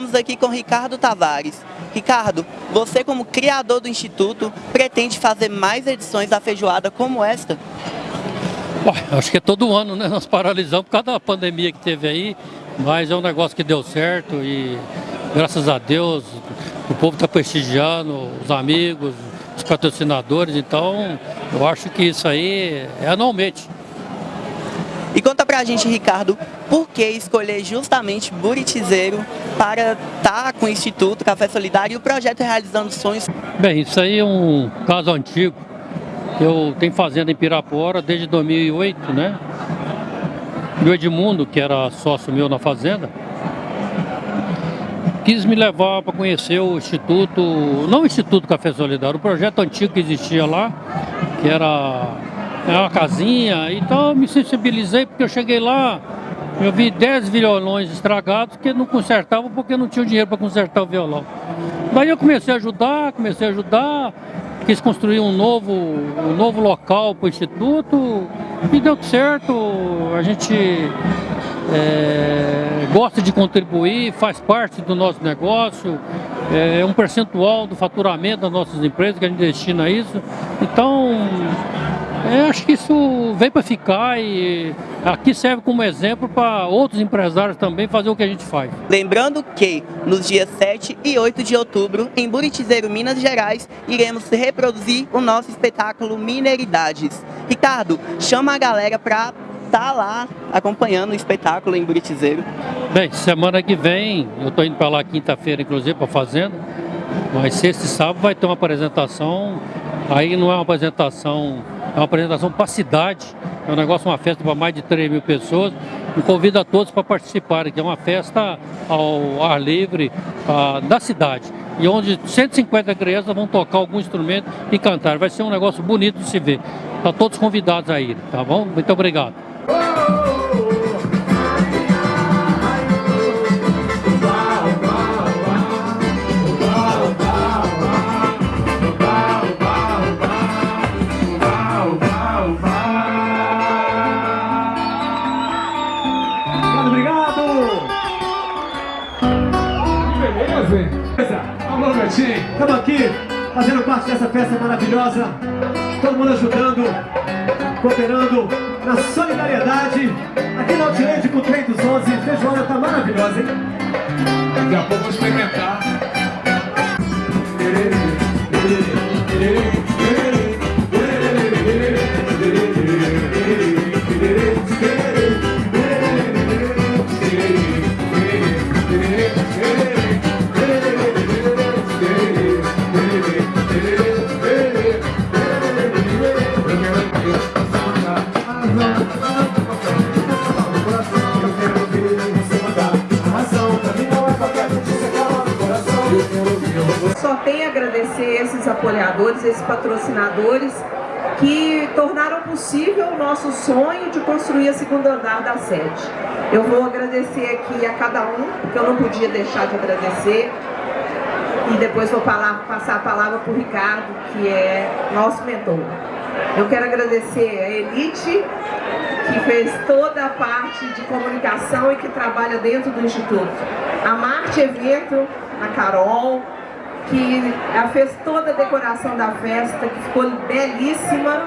Estamos aqui com Ricardo Tavares. Ricardo, você como criador do Instituto, pretende fazer mais edições da feijoada como esta? Acho que é todo ano, né? Nós paralisamos por causa da pandemia que teve aí, mas é um negócio que deu certo e graças a Deus o povo está prestigiando, os amigos, os patrocinadores, então eu acho que isso aí é anualmente. E conta pra gente, Ricardo, por que escolher justamente Buritizeiro para estar tá com o Instituto Café Solidário e o projeto Realizando Sonhos? Bem, isso aí é um caso antigo. Eu tenho fazenda em Pirapora desde 2008, né? E o Edmundo, que era sócio meu na fazenda, quis me levar para conhecer o Instituto, não o Instituto Café Solidário, o projeto antigo que existia lá, que era é uma casinha, então eu me sensibilizei porque eu cheguei lá, eu vi 10 violões estragados que não consertavam porque não tinha dinheiro para consertar o violão. Daí eu comecei a ajudar, comecei a ajudar, quis construir um novo, um novo local para o Instituto e deu certo, a gente é, gosta de contribuir, faz parte do nosso negócio, é um percentual do faturamento das nossas empresas que a gente destina a isso. Então, é, acho que isso vem para ficar e aqui serve como exemplo para outros empresários também fazer o que a gente faz. Lembrando que nos dias 7 e 8 de outubro, em Buritizeiro, Minas Gerais, iremos reproduzir o nosso espetáculo Mineridades. Ricardo, chama a galera para estar tá lá acompanhando o espetáculo em Buritizeiro. Bem, semana que vem, eu estou indo para lá quinta-feira, inclusive, para a Fazenda, mas sexta e sábado vai ter uma apresentação, aí não é uma apresentação é uma apresentação para a cidade, é um negócio, uma festa para mais de 3 mil pessoas. E convido a todos para participarem, que é uma festa ao ar livre uh, da cidade. E onde 150 crianças vão tocar algum instrumento e cantar. Vai ser um negócio bonito de se ver. Estão todos convidados a ir, tá bom? Muito obrigado. Estamos aqui fazendo parte dessa festa maravilhosa. Todo mundo ajudando, cooperando na solidariedade. Aqui no Outlet com o trem dos 11. Feijoada tá maravilhosa, hein? Daqui a pouco vou experimentar. Agradecer esses apoiadores, esses patrocinadores que tornaram possível o nosso sonho de construir a segunda andar da sede. Eu vou agradecer aqui a cada um, porque eu não podia deixar de agradecer. E depois vou falar, passar a palavra para o Ricardo, que é nosso mentor. Eu quero agradecer a Elite, que fez toda a parte de comunicação e que trabalha dentro do Instituto. A Marte Evento, a Carol, que fez toda a decoração da festa, que ficou belíssima,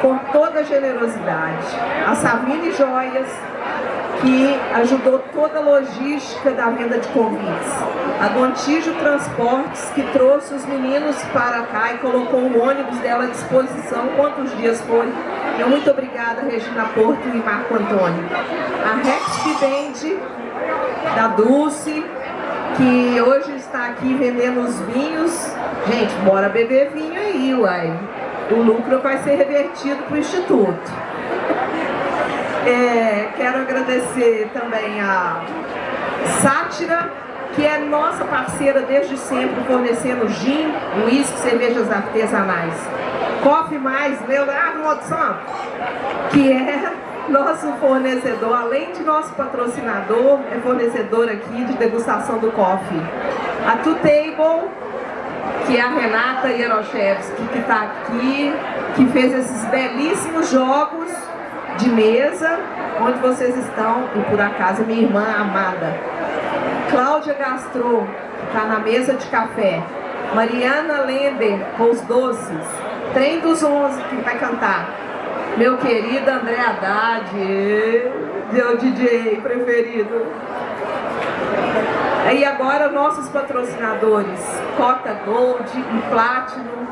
com toda a generosidade. A Savine Joias, que ajudou toda a logística da venda de convites. A Gontijo Transportes, que trouxe os meninos para cá e colocou o ônibus dela à disposição, quantos dias foi. Eu muito obrigada, Regina Porto e Marco Antônio. A Rex Band, da Dulce, que hoje está aqui vendendo os vinhos. Gente, bora beber vinho aí, uai. O lucro vai ser revertido para o Instituto. É, quero agradecer também a Sátira, que é nossa parceira desde sempre, fornecendo gin, uísque, cervejas artesanais. Coffee Mais, Leonardo Moto que é nosso fornecedor, além de nosso patrocinador, é fornecedor aqui de degustação do coffee. A Two Table, que é a Renata Yaroshevski, que está aqui, que fez esses belíssimos jogos de mesa, onde vocês estão, e por acaso minha irmã amada. Cláudia Gastro, está na mesa de café. Mariana Lender, com os doces. Trem dos Onze, que vai cantar. Meu querido André Haddad, meu DJ preferido. E agora nossos patrocinadores, Cota Gold e Platinum,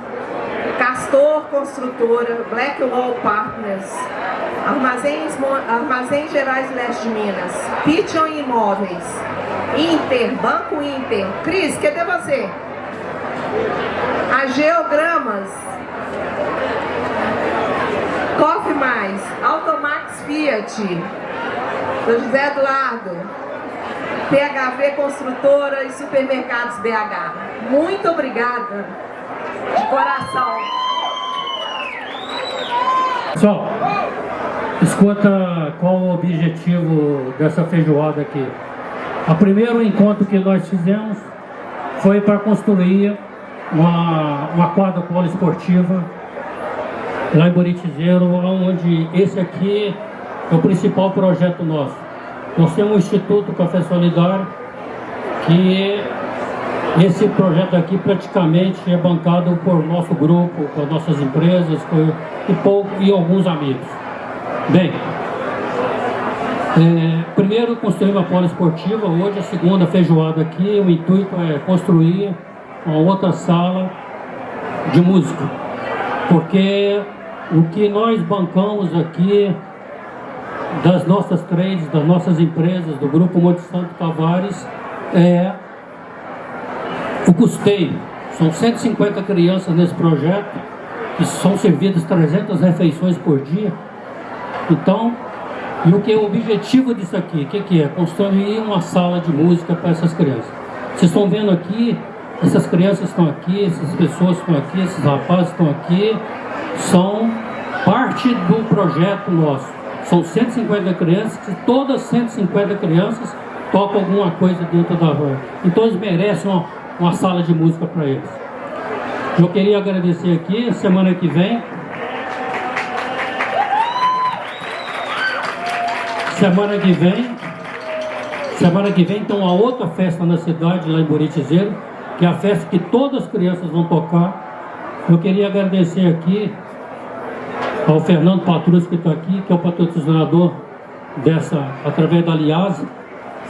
Castor Construtora, Blackwall Partners, Armazéns, Armazéns Gerais Leste de Minas, Pigeon Imóveis, Inter, Banco Inter. Cris, cadê você? A Geogramas, Coffee Mais, Automax Fiat, do José Eduardo, PHV Construtora e Supermercados BH. Muito obrigada, de coração. Pessoal, escuta qual o objetivo dessa feijoada aqui. O primeiro encontro que nós fizemos foi para construir uma, uma quadra poliesportiva lá em Buritizeiro, onde esse aqui é o principal projeto nosso. Nós temos um Instituto Café Solidário, que esse projeto aqui praticamente é bancado por nosso grupo, por nossas empresas por, e, e alguns amigos. Bem, é, primeiro construir uma polo esportiva, hoje a segunda feijoada aqui, o intuito é construir uma outra sala de música, porque o que nós bancamos aqui das nossas trades, das nossas empresas, do Grupo Monte Santo Tavares, é o custeio. São 150 crianças nesse projeto, que são servidas 300 refeições por dia. Então, e o que é o objetivo disso aqui? O que, que é? Construir uma sala de música para essas crianças. Vocês estão vendo aqui, essas crianças estão aqui, essas pessoas estão aqui, esses rapazes estão aqui, são parte do projeto nosso. São 150 crianças, e todas 150 crianças tocam alguma coisa dentro da rua. Então eles merecem uma, uma sala de música para eles. Eu queria agradecer aqui, semana que vem. Semana que vem, semana que vem tem uma outra festa na cidade, lá em Buritizeiro, que é a festa que todas as crianças vão tocar. Eu queria agradecer aqui ao Fernando Patrus que está aqui, que é o patrocinador dessa, através da Aliás,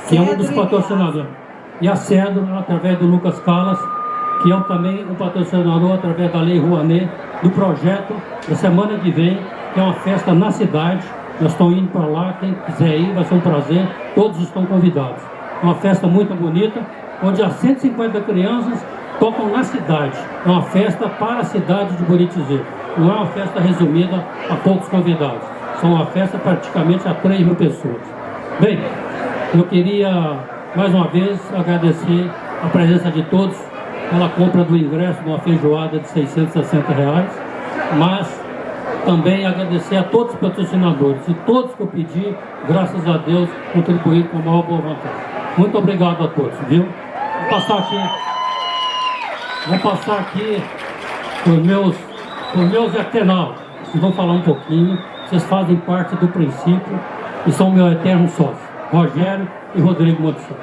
que é um dos patrocinadores. E a Cedro, através do Lucas Calas, que é também um patrocinador através da Lei Rouanet, do projeto da semana que vem, que é uma festa na cidade. Nós estamos indo para lá, quem quiser ir vai ser um prazer, todos estão convidados. Uma festa muito bonita, onde as 150 crianças tocam na cidade. É uma festa para a cidade de Buritizeiro. Não é uma festa resumida a poucos convidados. São uma festa praticamente a 3 mil pessoas. Bem, eu queria mais uma vez agradecer a presença de todos pela compra do ingresso de uma feijoada de 660 reais, mas também agradecer a todos os patrocinadores e todos que eu pedi, graças a Deus, contribuíram com a maior boa vontade. Muito obrigado a todos, viu? Vou passar aqui, vou passar aqui os meus os meus eternaus, vocês vão falar um pouquinho, vocês fazem parte do princípio e são meu eterno sócio, Rogério e Rodrigo Montesson.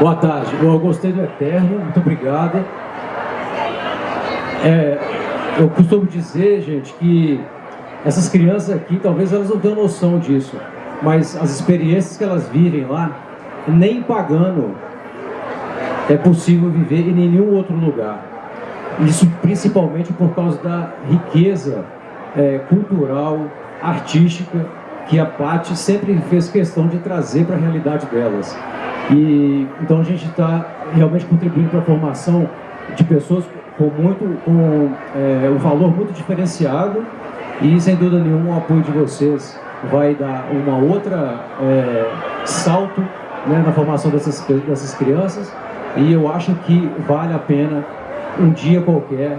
Boa tarde, eu gostei do Eterno, muito obrigado. É, eu costumo dizer, gente, que essas crianças aqui, talvez elas não tenham noção disso, mas as experiências que elas vivem lá, nem pagando é possível viver em nenhum outro lugar. Isso principalmente por causa da riqueza é, cultural, artística, que a Paty sempre fez questão de trazer para a realidade delas. E, então a gente está realmente contribuindo para a formação de pessoas com muito com é, um valor muito diferenciado e sem dúvida nenhuma o apoio de vocês vai dar uma outra é, salto né, na formação dessas, dessas crianças e eu acho que vale a pena um dia qualquer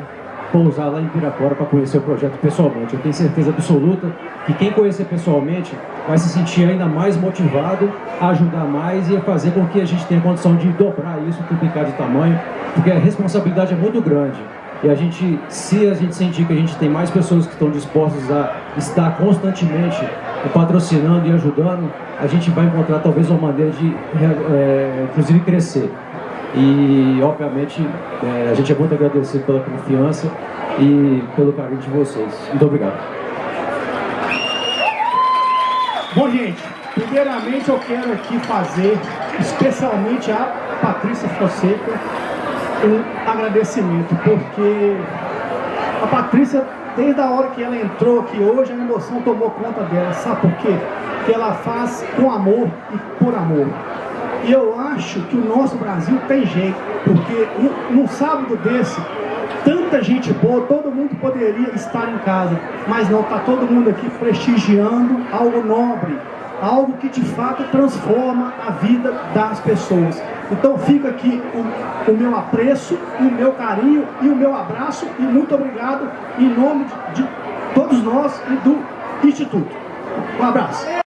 pousar lá em Pirapora para conhecer o projeto pessoalmente. Eu tenho certeza absoluta que quem conhecer pessoalmente vai se sentir ainda mais motivado a ajudar mais e a fazer com que a gente tenha condição de dobrar isso, triplicar de tamanho, porque a responsabilidade é muito grande. E a gente, se a gente sentir que a gente tem mais pessoas que estão dispostas a estar constantemente patrocinando e ajudando, a gente vai encontrar talvez uma maneira de, é, inclusive, crescer. E, obviamente, é, a gente é muito agradecido pela confiança e pelo carinho de vocês. Muito obrigado. Bom, gente, primeiramente eu quero aqui fazer, especialmente a Patrícia Fonseca, um agradecimento, porque a Patrícia, desde a hora que ela entrou aqui hoje, a emoção tomou conta dela. Sabe por quê? Porque ela faz com amor e por amor. E eu acho que o nosso Brasil tem jeito, porque num sábado desse, tanta gente boa, todo mundo poderia estar em casa, mas não, está todo mundo aqui prestigiando algo nobre, algo que de fato transforma a vida das pessoas. Então fica aqui o, o meu apreço, o meu carinho e o meu abraço e muito obrigado em nome de, de todos nós e do Instituto. Um abraço.